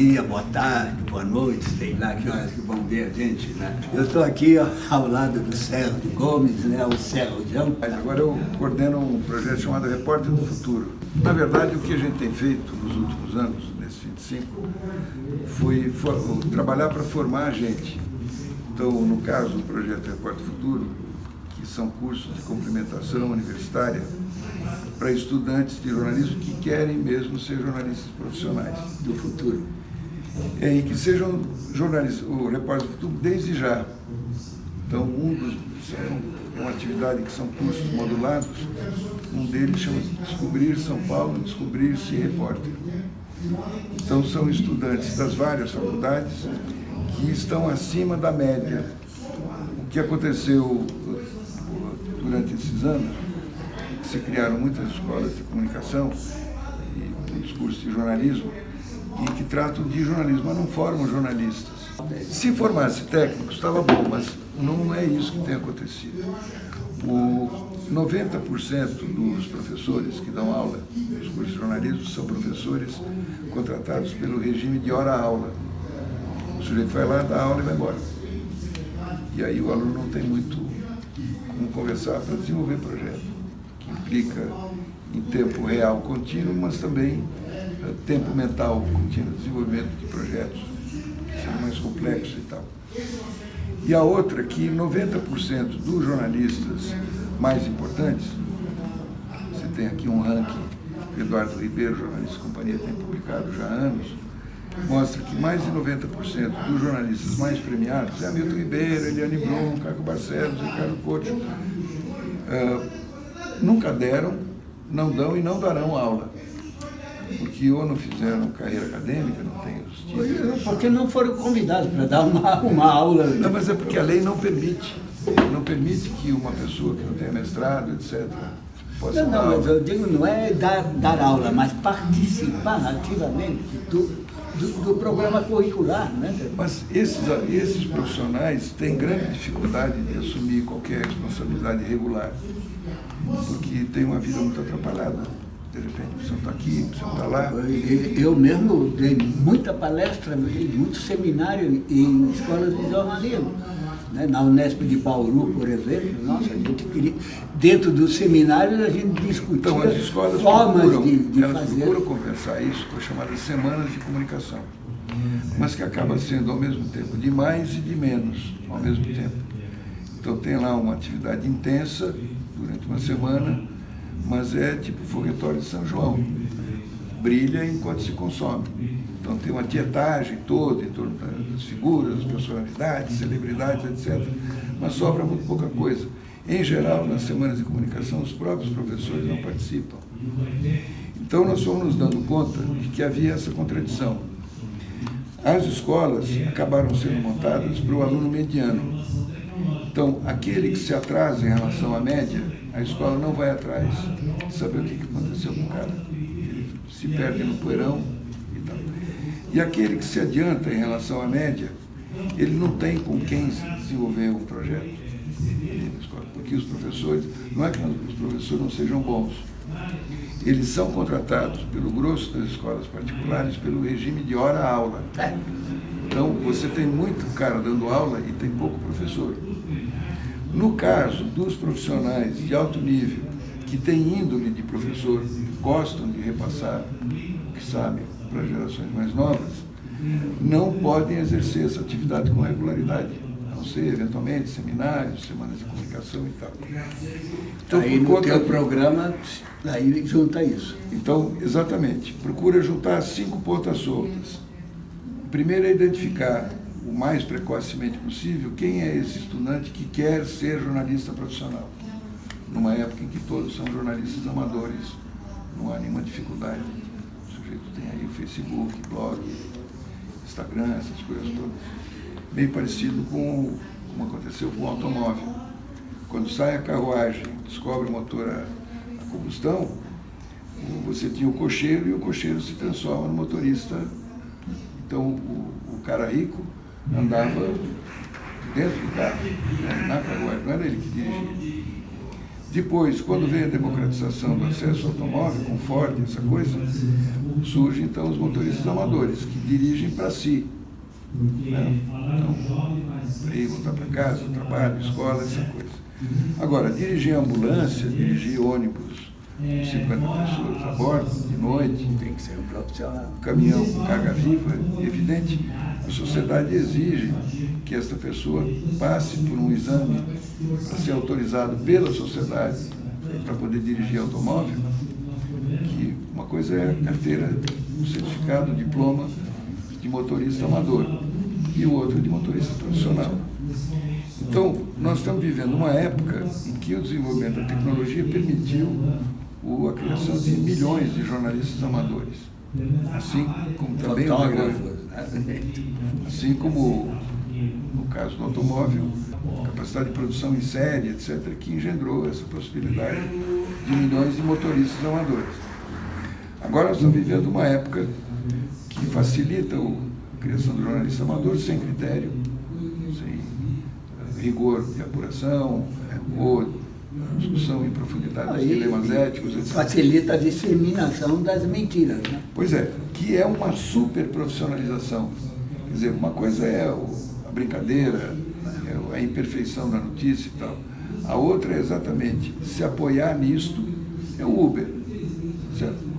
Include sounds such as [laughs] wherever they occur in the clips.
dia, boa tarde, boa noite, sei lá que horas que vão ver a gente, né? Eu estou aqui ó, ao lado do Sérgio Gomes, né? O Sérgio. Agora eu coordeno um projeto chamado Repórter do Futuro. Na verdade, o que a gente tem feito nos últimos anos, nesses 25, foi for, trabalhar para formar a gente. Então, no caso do projeto Repórter do Futuro, que são cursos de complementação universitária, para estudantes de jornalismo que querem mesmo ser jornalistas profissionais do futuro. E que sejam jornalistas, o repórter do futuro desde já. Então, um dos, é uma atividade que são cursos modulados, um deles chama-se Descobrir São Paulo, Descobrir-se Repórter. Então, são estudantes das várias faculdades que estão acima da média. O que aconteceu durante esses anos se criaram muitas escolas de comunicação e muitos cursos de jornalismo e que tratam de jornalismo, mas não formam jornalistas. Se formasse técnicos, estava bom, mas não é isso que tem acontecido. O 90% dos professores que dão aula nos cursos de jornalismo são professores contratados pelo regime de hora-aula. O sujeito vai lá, dá aula e vai embora. E aí o aluno não tem muito como conversar para desenvolver projeto implica em tempo real contínuo, mas também uh, tempo mental contínuo, desenvolvimento de projetos que são mais complexos e tal. E a outra que 90% dos jornalistas mais importantes, você tem aqui um ranking Eduardo Ribeiro, jornalista companhia, tem publicado já há anos, mostra que mais de 90% dos jornalistas mais premiados, é Hamilton Ribeiro, Eliane Brum, Caco Barcelos, Ricardo Couto, uh, nunca deram, não dão e não darão aula. Porque ou não fizeram carreira acadêmica, não tem os títulos. Porque não foram convidados para dar uma, uma aula. Não, mas é porque a lei não permite. Não permite que uma pessoa que não tenha mestrado, etc., possa não, dar não, aula. mas eu digo, não é dar, dar aula, mas participar ativamente do, do, do, programa curricular. Né? Mas esses, esses profissionais têm grande dificuldade de assumir qualquer responsabilidade regular porque tem uma vida muito atrapalhada. De repente, você está aqui, você está lá. Eu mesmo dei muita palestra, muito seminário em escolas de jornalismo. Né? Na Unesp de Bauru, por exemplo, nossa, a gente queria, dentro dos seminários a gente discutia então, as escolas formas procuram, de, de elas fazer. procuram conversar isso com as chamadas semanas de comunicação, mas que acaba sendo ao mesmo tempo de mais e de menos ao mesmo tempo. Então tem lá uma atividade intensa durante uma semana, mas é tipo foguetório de São João. Brilha enquanto se consome. Então tem uma tietagem toda em torno das figuras, personalidades, celebridades, etc. Mas sobra muito pouca coisa. Em geral, nas semanas de comunicação, os próprios professores não participam. Então nós fomos nos dando conta de que havia essa contradição. As escolas acabaram sendo montadas para o aluno mediano, então, aquele que se atrasa em relação à média, a escola não vai atrás saber o que aconteceu com o cara. Ele se perde no poeirão e tal. E aquele que se adianta em relação à média, ele não tem com quem desenvolver um projeto porque os professores, não é que os professores não sejam bons, eles são contratados pelo grosso das escolas particulares pelo regime de hora-aula. Então, você tem muito cara dando aula e tem pouco professor. No caso dos profissionais de alto nível, que têm índole de professor, gostam de repassar o que sabem para gerações mais novas, não podem exercer essa atividade com regularidade, a não ser, eventualmente, seminários, semanas de comunicação e tal. Então, aí no teu programa, aí junta isso. Então, exatamente, procura juntar cinco pontas soltas. Primeiro é identificar o mais precocemente possível quem é esse estudante que quer ser jornalista profissional. Numa época em que todos são jornalistas amadores, não há nenhuma dificuldade. O sujeito tem aí Facebook, blog, Instagram, essas coisas todas. Bem parecido com como aconteceu com o automóvel. Quando sai a carruagem, descobre o motor a, a combustão, você tinha o cocheiro e o cocheiro se transforma no motorista então, o, o cara rico andava dentro do carro, né, na carruagem, não era ele que dirigia. Depois, quando vem a democratização do acesso ao automóvel, com Ford, essa coisa, surgem então os motoristas amadores, que dirigem para si. Né? Então, para ir voltar para casa, trabalho, escola, essa coisa. Agora, dirigir ambulância, dirigir ônibus, 50 pessoas a bordo, de noite. Tem que ser um profissional. Caminhão com carga viva, evidente, a sociedade exige que esta pessoa passe por um exame para ser autorizado pela sociedade para poder dirigir automóvel, que uma coisa é a carteira, o certificado, o diploma de motorista amador e o outro de motorista profissional. Então, nós estamos vivendo uma época em que o desenvolvimento da tecnologia permitiu a criação de milhões de jornalistas amadores. Assim como também assim como no caso do automóvel, capacidade de produção em série, etc., que engendrou essa possibilidade de milhões de motoristas amadores. Agora nós estamos vivendo uma época que facilita a criação do jornalista amador sem critério, rigor de apuração ou discussão em profundidade dos dilemas éticos, etc. Facilita a disseminação das mentiras. Né? Pois é, que é uma super profissionalização. Quer dizer, uma coisa é a brincadeira, é a imperfeição da notícia e tal. A outra é exatamente se apoiar nisto é o Uber. Certo?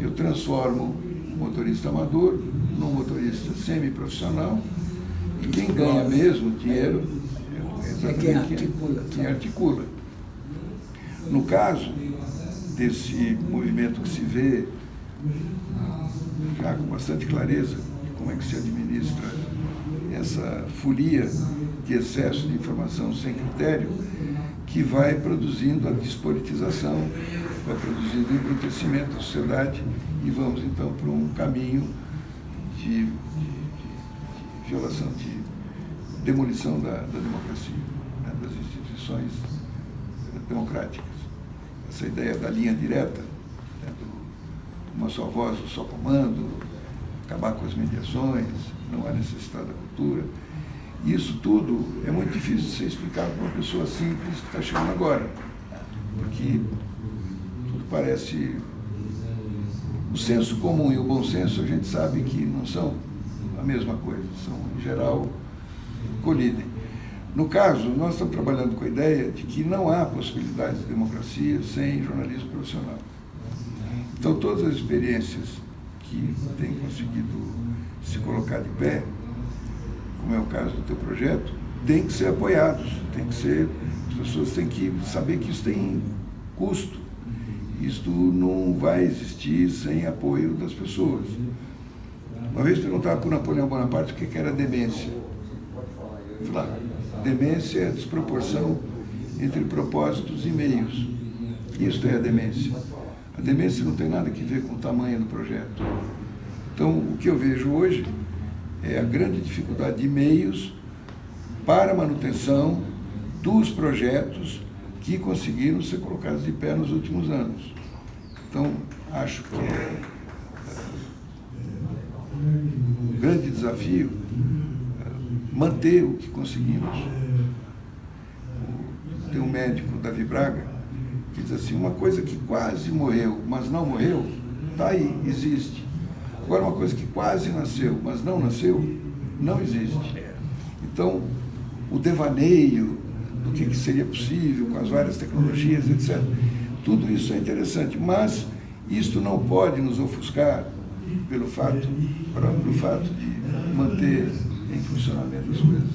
Eu transformo o motorista amador num motorista semi-profissional e quem ganha mesmo dinheiro é quem articula. Quem articula. No caso desse movimento que se vê já com bastante clareza de como é que se administra essa folia de excesso de informação sem critério, que vai produzindo a despolitização, vai produzindo o embrutecimento da sociedade e vamos então para um caminho de, de, de violação, de demolição da, da democracia, né, das instituições democráticas. Essa ideia da linha direta, né, do, uma só voz, um só comando, acabar com as mediações, não há necessidade da cultura. Isso tudo é muito difícil de ser explicado para uma pessoa simples que está chegando agora, porque tudo parece o senso comum e o bom senso a gente sabe que não são a mesma coisa, são em geral colidem. No caso, nós estamos trabalhando com a ideia de que não há possibilidade de democracia sem jornalismo profissional. Então, todas as experiências que têm conseguido se colocar de pé, como é o caso do teu projeto, têm que ser apoiados, tem que ser, as pessoas têm que saber que isso tem custo. Isto não vai existir sem apoio das pessoas. Uma vez perguntava para o Napoleão Bonaparte o que era demência. Falei, demência é a desproporção entre propósitos e meios. Isto é a demência. A demência não tem nada a ver com o tamanho do projeto. Então, o que eu vejo hoje é a grande dificuldade de meios para a manutenção dos projetos que conseguiram ser colocados de pé nos últimos anos. Então, acho que é um grande desafio manter o que conseguimos. Tem um médico, Davi Braga, que diz assim, uma coisa que quase morreu, mas não morreu, está aí, existe. Agora, uma coisa que quase nasceu, mas não nasceu, não existe. Então, o devaneio do que, seria possível com as várias tecnologias, etc., tudo isso é interessante, mas isto não pode nos ofuscar pelo fato, pelo fato de manter em funcionamento as coisas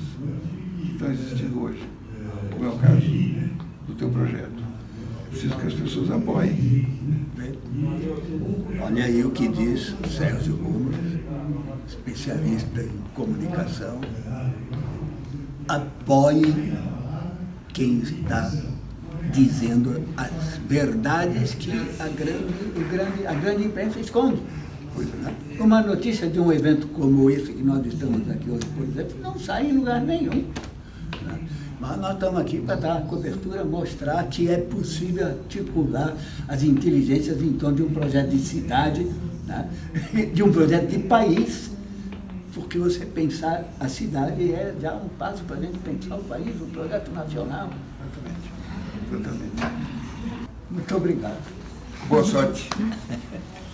que estão existindo hoje, como é o caso do teu projeto. É preciso que as pessoas apoiem. Olha aí o que diz Sérgio Gomes, especialista em comunicação. Apoie quem está dizendo as verdades que a grande, grande, a grande imprensa esconde. Uma notícia de um evento como esse que nós estamos aqui hoje, por exemplo, não sai em lugar nenhum. Né? Mas nós estamos aqui para dar cobertura, mostrar que é possível articular as inteligências em torno de um projeto de cidade, né? [laughs] de um projeto de país, porque você pensar a cidade é já um passo para a gente pensar o país, um projeto nacional. Exatamente. Exatamente. Muito obrigado. Boa sorte. [laughs]